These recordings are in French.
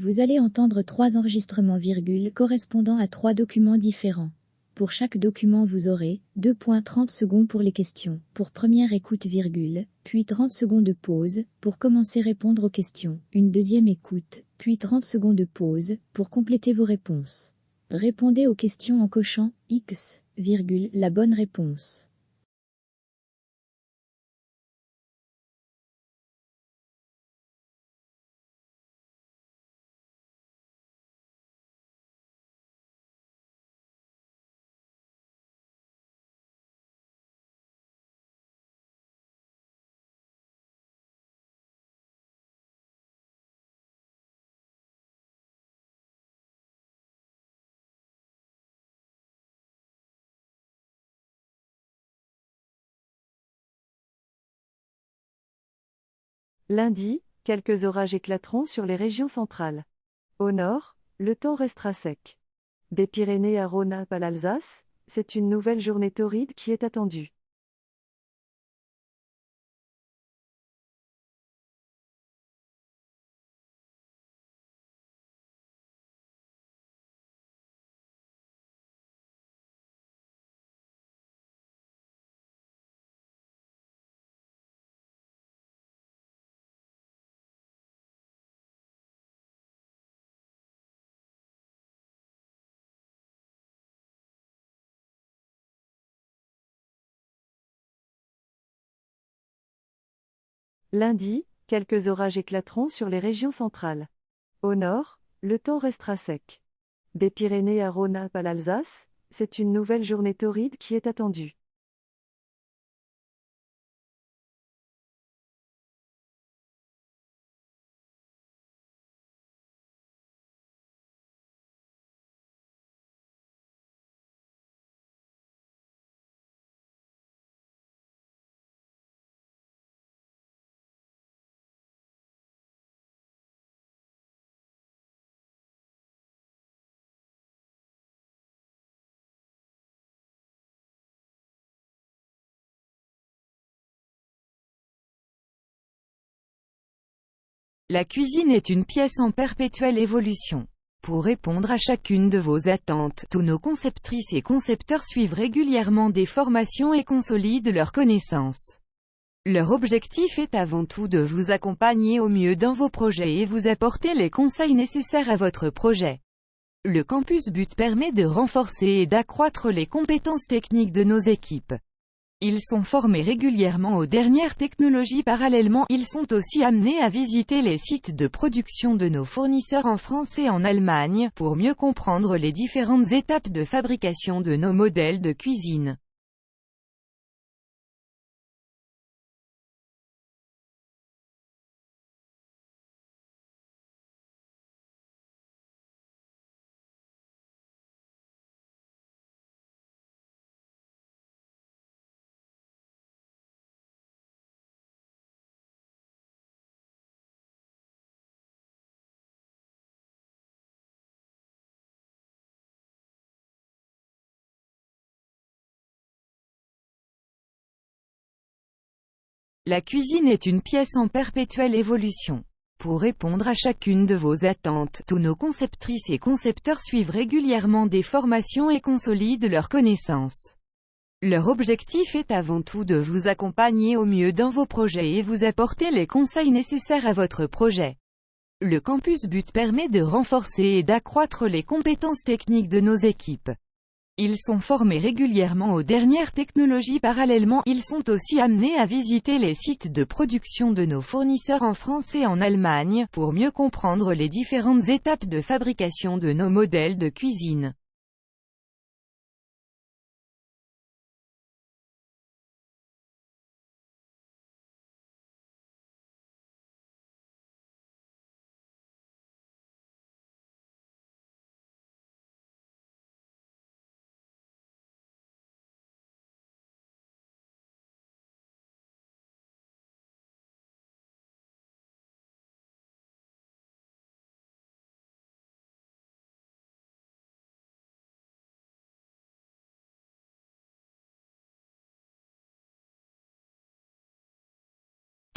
Vous allez entendre trois enregistrements virgule correspondant à trois documents différents. Pour chaque document vous aurez 2.30 secondes pour les questions, pour première écoute virgule, puis 30 secondes de pause, pour commencer répondre aux questions, une deuxième écoute, puis 30 secondes de pause, pour compléter vos réponses. Répondez aux questions en cochant X, virgule, la bonne réponse. Lundi, quelques orages éclateront sur les régions centrales. Au nord, le temps restera sec. Des Pyrénées à Rhône-Alpes à l'Alsace, c'est une nouvelle journée torride qui est attendue. Lundi, quelques orages éclateront sur les régions centrales. Au nord, le temps restera sec. Des Pyrénées à Rhône-Alpes à l'Alsace, c'est une nouvelle journée torride qui est attendue. La cuisine est une pièce en perpétuelle évolution. Pour répondre à chacune de vos attentes, tous nos conceptrices et concepteurs suivent régulièrement des formations et consolident leurs connaissances. Leur objectif est avant tout de vous accompagner au mieux dans vos projets et vous apporter les conseils nécessaires à votre projet. Le campus but permet de renforcer et d'accroître les compétences techniques de nos équipes. Ils sont formés régulièrement aux dernières technologies parallèlement, ils sont aussi amenés à visiter les sites de production de nos fournisseurs en France et en Allemagne, pour mieux comprendre les différentes étapes de fabrication de nos modèles de cuisine. La cuisine est une pièce en perpétuelle évolution. Pour répondre à chacune de vos attentes, tous nos conceptrices et concepteurs suivent régulièrement des formations et consolident leurs connaissances. Leur objectif est avant tout de vous accompagner au mieux dans vos projets et vous apporter les conseils nécessaires à votre projet. Le campus but permet de renforcer et d'accroître les compétences techniques de nos équipes. Ils sont formés régulièrement aux dernières technologies parallèlement, ils sont aussi amenés à visiter les sites de production de nos fournisseurs en France et en Allemagne, pour mieux comprendre les différentes étapes de fabrication de nos modèles de cuisine.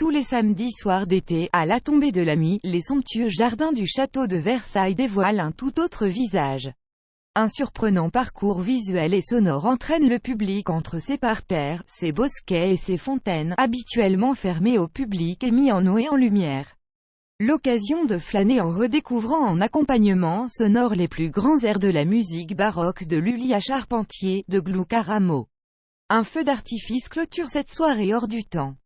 Tous les samedis soirs d'été, à la tombée de la nuit, les somptueux jardins du château de Versailles dévoilent un tout autre visage. Un surprenant parcours visuel et sonore entraîne le public entre ses parterres, ses bosquets et ses fontaines, habituellement fermés au public et mis en eau et en lumière. L'occasion de flâner en redécouvrant en accompagnement sonore les plus grands airs de la musique baroque de Lully à Charpentier, de Gluck à Rameau. Un feu d'artifice clôture cette soirée hors du temps.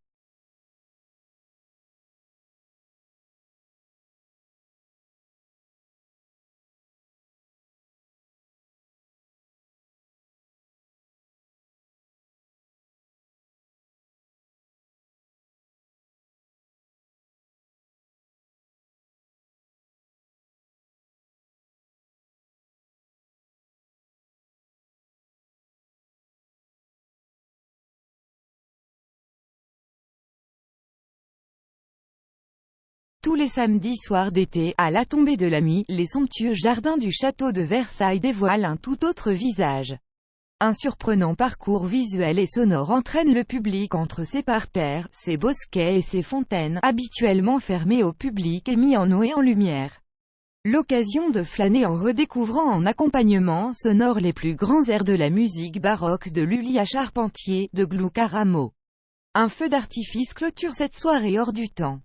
Tous les samedis soirs d'été, à la tombée de la nuit, les somptueux jardins du château de Versailles dévoilent un tout autre visage. Un surprenant parcours visuel et sonore entraîne le public entre ses parterres, ses bosquets et ses fontaines, habituellement fermés au public et mis en eau et en lumière. L'occasion de flâner en redécouvrant en accompagnement sonore les plus grands airs de la musique baroque de Lully à Charpentier, de Gluck à Rameau. Un feu d'artifice clôture cette soirée hors du temps.